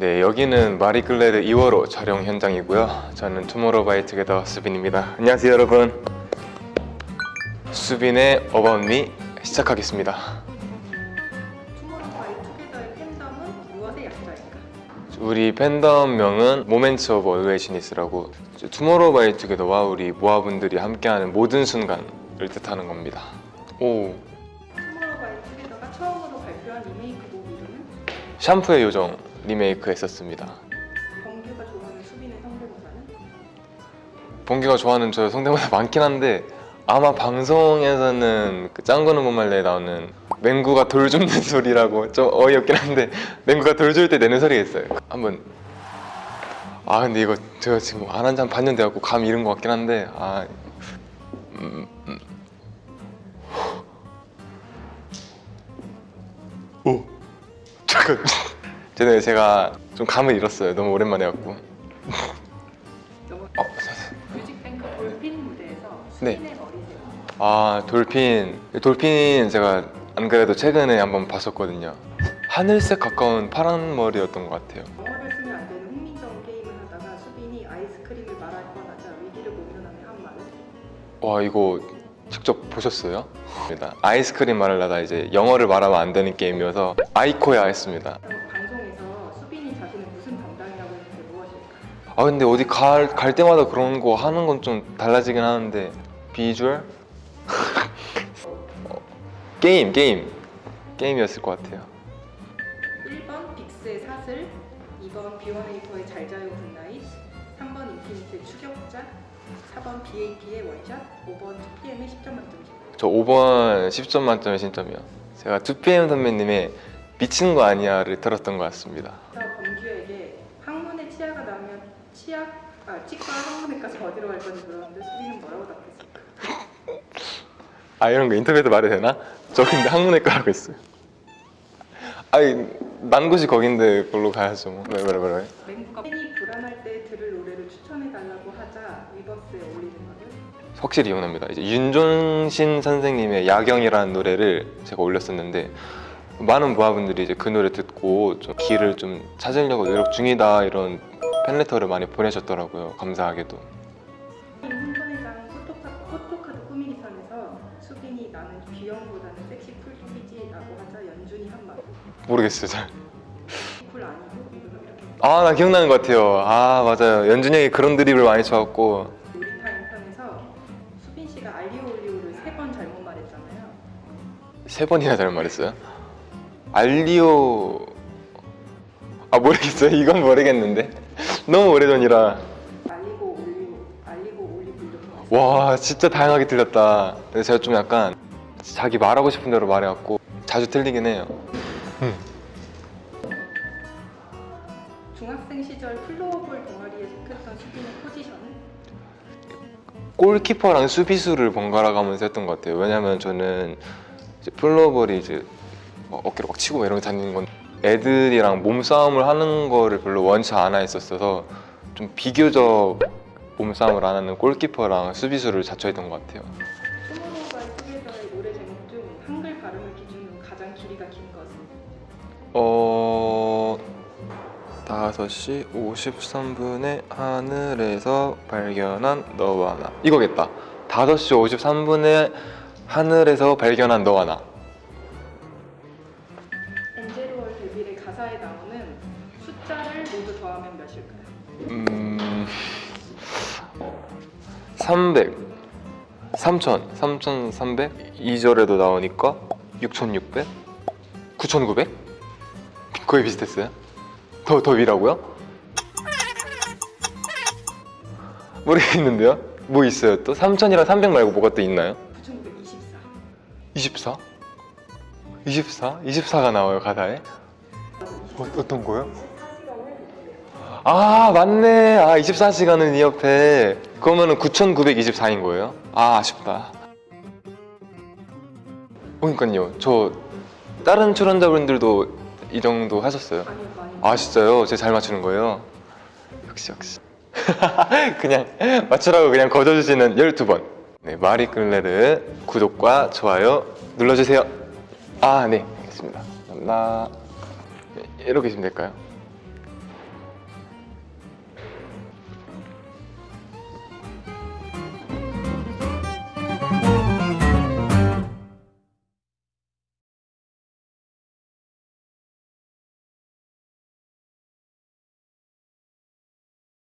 네, 여기는 마리클레르 2월호 촬영 현장이고요. 저는 투모로우바이투게더 수빈입니다. 안녕하세요, 여러분. 수빈의 About Me 시작하겠습니다. 투모로우바이 투게더의 팬덤은 무엇의 약자일까? 우리 팬덤명은 Moments of Alwaysness라고 투모로우바이투게더와 우리 모아분들이 함께하는 모든 순간을 뜻하는 겁니다. 오, 투모로우바이 투게더가 처음으로 발표한 리메이크 곡 이름은 샴푸의 요정 리메이크 했었습니다. 범규가 좋아하는 수빈의 성대모사는? 봉기가 좋아하는 저 성대모사 많긴 한데 아마 방송에서는 그 짱구는 못말레에 나오는 맹구가 돌 줍는 소리라고 좀 어이없긴 한데 맹구가 돌 줄 때 내는 소리가 있어요. 한번. 아 근데 이거 제가 지금 안 한 지 한 반년 돼갖고 감 잃은 것 같긴 한데 아 음, 음. 오. 잠깐 죄송해요 제가 좀 감을 잃었어요. 너무 오랜만에 너무 어, 뮤직뱅크 돌핀 무대에서 네. 아 돌핀. 돌핀 제가 안 그래도 최근에 한번 봤었거든요. 하늘색 가까운 파란 머리였던 것 같아요. 영어를 쓰면 안 되는 흥민정 게임을 하다가 수빈이 아이스크림을 말할 뻔하자 위기를 모면하며 한 말은 와 이거 직접 보셨어요? 아이스크림 말하려다 이제 영어를 말하면 안 되는 게임이어서 아이코야 했습니다 아 근데 어디 갈, 갈 때마다 그런 거 하는 건 좀 달라지긴 하는데. 비주얼? 어, 게임 게임. 게임이었을 것 같아요. 1번 빅스의 사슬 2번 비원에이포의 잘자요 Good Night 3번 인피니트의 추격자 4번 BAP의 원샷 5번 2PM의 10점 만점 저 5번 10점 만점의 신점이요. 제가 2PM 선배님의 미친 거 아니야를 들었던 것 같습니다 그래서 범규에게 항문에 치아가 나면 치아 아 치과 항문외과서 어디로 갈 건지 물었는데 수빈은 뭐라고 답했을까? 아 이런 거 인터뷰에서 말해도 되나? 저 근데 학문외과 고 있어요 아니 난 곳이 거긴데 그걸로 가야죠 뭐 왜, 왜, 왜, 왜? 맹구가 팬이 불안할 때 들을 노래를 추천해달라고 하자 위버스에 어울리는 말은 확실히 이혼합니다 이제 윤종신 선생님의 야경이라는 노래를 제가 올렸었는데 많은 모아분들이 이제 그 노래 듣고 좀 길을 좀 찾으려고 노력 중이다 이런 팬레터를 많이 보내셨더라고요 감사하게도. 포토카, 포토카드 편에서 수빈이 나는 귀여움보다는 섹시 쿨이지라고 하자 연준이 한 말. 모르겠어요 잘. cool 아니고 아 나 기억나는 것 같아요. 아 맞아요. 연준이 형이 그런 드립을 많이 쳐갖고. 놀이타임 편에서 수빈 씨가 알리오 올리오를 세 번 잘못 말했잖아요. 세 번이나 잘못 말했어요? 알리오. 아 모르겠어요. 이건 모르겠는데 너무 오래전이라. 알리고 올리오, 알리고 올리고. 와 진짜 다양하게 들렸다. 근데 제가 좀 약간 자기 말하고 싶은 대로 말해갖고 자주 틀리긴 해요. 중학생 시절 floorball 동아리에 속했던 수빈의 포지션은? 골키퍼랑 수비수를 번갈아 가면서 했던 것 같아요. 왜냐면 저는 floorball이 이제 막 어깨로 막 치고 이런 거 다니는 건 애들이랑 몸싸움을 하는 거를 별로 원치 않아 했었어서 좀 비교적 몸싸움을 안 하는 골키퍼랑 수비수를 자처했던 것 같아요. 투모로우바이 투게더의 노래 제목 중 한글 발음을 기준으로 가장 길이가 긴 것은? 어... 5시 53분에 하늘에서 발견한 너와 나. 이거겠다. 5시 53분에 하늘에서 발견한 너와 나 가사에 나오는 숫자를 모두 더하면 몇일까요? 음... 300 3000 3300 2절에도 나오니까 6600 9900 거의 비슷했어요 더, 더 위라고요? 모르겠는데요? 뭐 있어요 또? 3000이랑 300 말고 뭐가 또 있나요? 9924 24? 24? 24가 나와요 가사에? 어, 어떤 거요? 아 맞네. 아 24시간은 이 옆에. 그러면 은 9924인 거예요? 아 아쉽다. 그러니까요. 저 다른 출연자분들도 이 정도 하셨어요? 아 진짜요? 제가 잘 맞추는 거예요? 역시 역시. 그냥 맞추라고 그냥 거저주시는 12번. 네 마리끌레르 구독과 좋아요 눌러주세요. 아 네. 알겠습니다. 감사합니다. 네, 이렇게 하시면 될까요?